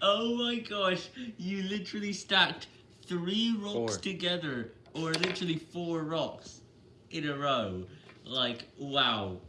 Oh my gosh, you literally stacked three rocks four. together, or literally four rocks in a row. Like, wow.